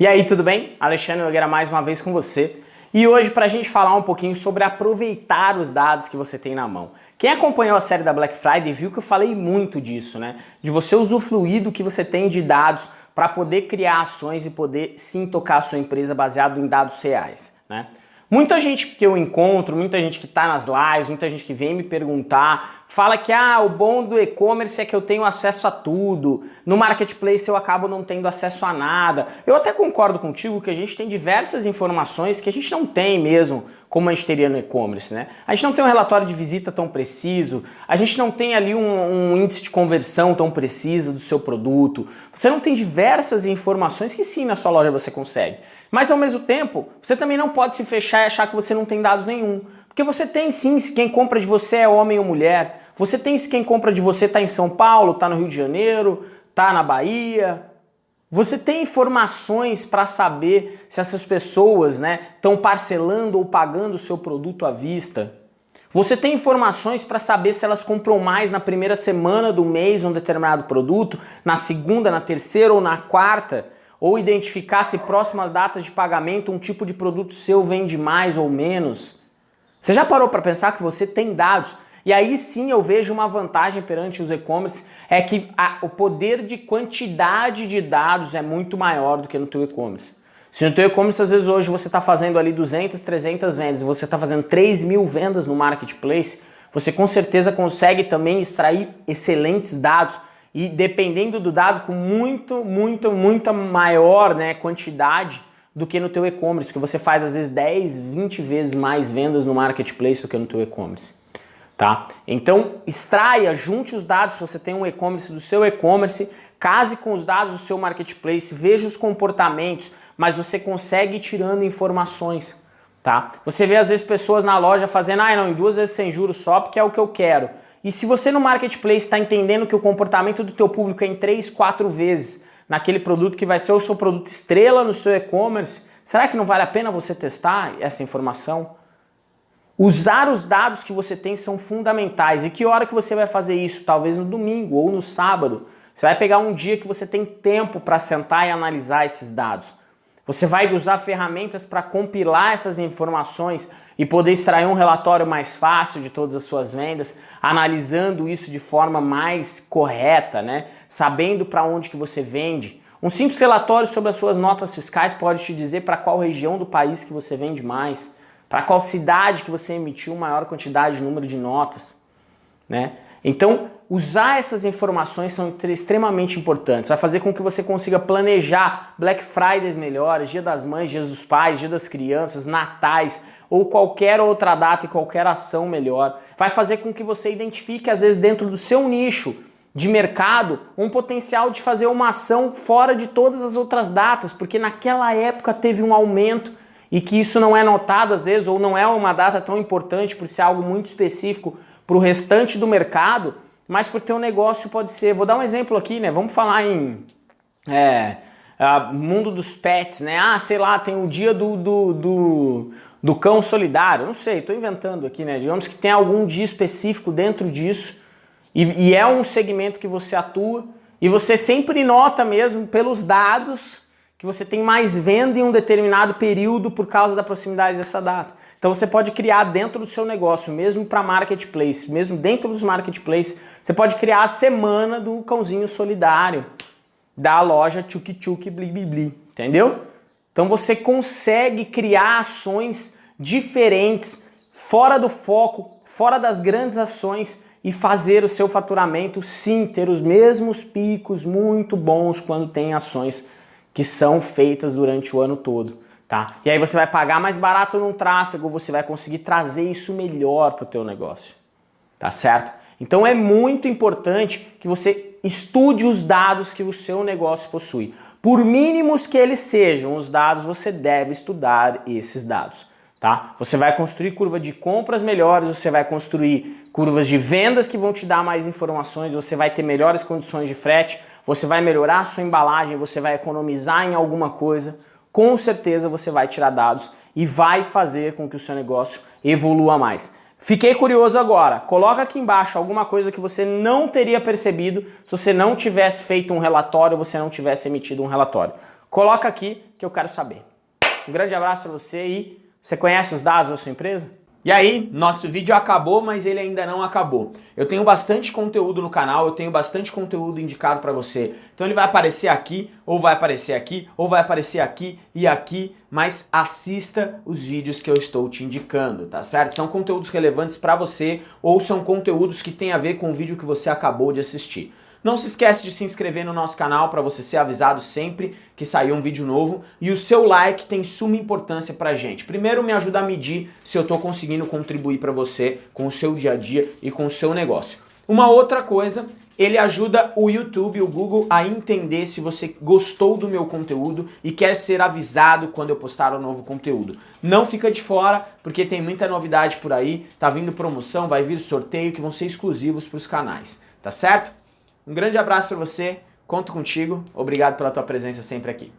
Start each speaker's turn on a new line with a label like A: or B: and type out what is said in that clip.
A: E aí, tudo bem? Alexandre Nogueira mais uma vez com você. E hoje para a gente falar um pouquinho sobre aproveitar os dados que você tem na mão. Quem acompanhou a série da Black Friday viu que eu falei muito disso, né? De você usufruir do que você tem de dados para poder criar ações e poder sim tocar a sua empresa baseado em dados reais, né? Muita gente que eu encontro, muita gente que está nas lives, muita gente que vem me perguntar, fala que ah, o bom do e-commerce é que eu tenho acesso a tudo, no marketplace eu acabo não tendo acesso a nada. Eu até concordo contigo que a gente tem diversas informações que a gente não tem mesmo, como a gente teria no e-commerce, né? A gente não tem um relatório de visita tão preciso, a gente não tem ali um, um índice de conversão tão preciso do seu produto, você não tem diversas informações que sim na sua loja você consegue. Mas ao mesmo tempo, você também não pode se fechar e achar que você não tem dados nenhum. Porque você tem sim se quem compra de você é homem ou mulher. Você tem se quem compra de você está em São Paulo, está no Rio de Janeiro, está na Bahia. Você tem informações para saber se essas pessoas estão né, parcelando ou pagando o seu produto à vista. Você tem informações para saber se elas compram mais na primeira semana do mês um determinado produto, na segunda, na terceira ou na quarta ou identificar se próximas datas de pagamento um tipo de produto seu vende mais ou menos. Você já parou para pensar que você tem dados? E aí sim eu vejo uma vantagem perante os e-commerce, é que a, o poder de quantidade de dados é muito maior do que no teu e-commerce. Se no teu e-commerce às vezes hoje você está fazendo ali 200, 300 vendas você está fazendo 3 mil vendas no marketplace, você com certeza consegue também extrair excelentes dados e dependendo do dado com muito, muito, muita maior né, quantidade do que no teu e-commerce, que você faz às vezes 10, 20 vezes mais vendas no marketplace do que no teu e-commerce. Tá? Então extraia, junte os dados se você tem um e-commerce do seu e-commerce, case com os dados do seu marketplace, veja os comportamentos, mas você consegue ir tirando informações. Tá? Você vê às vezes pessoas na loja fazendo, ah não, em duas vezes sem juros só porque é o que eu quero. E se você no marketplace está entendendo que o comportamento do teu público é em 3, 4 vezes naquele produto que vai ser o seu produto estrela no seu e-commerce, será que não vale a pena você testar essa informação? Usar os dados que você tem são fundamentais. E que hora que você vai fazer isso? Talvez no domingo ou no sábado. Você vai pegar um dia que você tem tempo para sentar e analisar esses dados. Você vai usar ferramentas para compilar essas informações e poder extrair um relatório mais fácil de todas as suas vendas, analisando isso de forma mais correta, né? sabendo para onde que você vende. Um simples relatório sobre as suas notas fiscais pode te dizer para qual região do país que você vende mais, para qual cidade que você emitiu maior quantidade de número de notas. Né? Então, usar essas informações são extremamente importantes. Vai fazer com que você consiga planejar Black Fridays melhores, Dia das Mães, Dia dos Pais, Dia das Crianças, Natais, ou qualquer outra data e qualquer ação melhor. Vai fazer com que você identifique, às vezes, dentro do seu nicho de mercado, um potencial de fazer uma ação fora de todas as outras datas, porque naquela época teve um aumento e que isso não é notado às vezes, ou não é uma data tão importante por ser algo muito específico para o restante do mercado, mas para o teu negócio pode ser. Vou dar um exemplo aqui, né? Vamos falar em é, mundo dos pets, né? Ah, sei lá, tem o dia do, do, do do cão solidário, não sei, estou inventando aqui, né? Digamos que tem algum dia específico dentro disso e, e, é um segmento que você atua e você sempre nota mesmo pelos dados que você tem mais venda em um determinado período por causa da proximidade dessa data. Então você pode criar dentro do seu negócio, mesmo para marketplace, mesmo dentro dos marketplaces, você pode criar a semana do cãozinho solidário da loja Tchuk Tchuk Bli Bli Bli, entendeu? Então você consegue criar ações diferentes, fora do foco, fora das grandes ações e fazer o seu faturamento sim ter os mesmos picos muito bons quando tem ações que são feitas durante o ano todo. Tá? E aí você vai pagar mais barato no tráfego, você vai conseguir trazer isso melhor para o teu negócio. Tá certo? Então é muito importante que você estude os dados que o seu negócio possui. Por mínimos que eles sejam, os dados, você deve estudar esses dados. Tá? Você vai construir curva de compras melhores, você vai construir curvas de vendas que vão te dar mais informações, você vai ter melhores condições de frete, você vai melhorar a sua embalagem, você vai economizar em alguma coisa, com certeza você vai tirar dados e vai fazer com que o seu negócio evolua mais. Fiquei curioso agora, coloca aqui embaixo alguma coisa que você não teria percebido se você não tivesse feito um relatório, você não tivesse emitido um relatório. Coloca aqui que eu quero saber. Um grande abraço para você e você conhece os dados da sua empresa? E aí, nosso vídeo acabou, mas ele ainda não acabou. Eu tenho bastante conteúdo no canal, eu tenho bastante conteúdo indicado para você. Então ele vai aparecer aqui, ou vai aparecer aqui, ou vai aparecer aqui e aqui, mas assista os vídeos que eu estou te indicando, tá certo? São conteúdos relevantes para você, ou são conteúdos que têm a ver com o vídeo que você acabou de assistir. Não se esquece de se inscrever no nosso canal para você ser avisado sempre que sair um vídeo novo e o seu like tem suma importância pra gente. Primeiro me ajuda a medir se eu estou conseguindo contribuir para você com o seu dia a dia e com o seu negócio. Uma outra coisa, ele ajuda o YouTube, o Google a entender se você gostou do meu conteúdo e quer ser avisado quando eu postar um novo conteúdo. Não fica de fora, porque tem muita novidade por aí, tá vindo promoção, vai vir sorteio que vão ser exclusivos para os canais, tá certo? Um grande abraço para você, conto contigo, obrigado pela tua presença sempre aqui.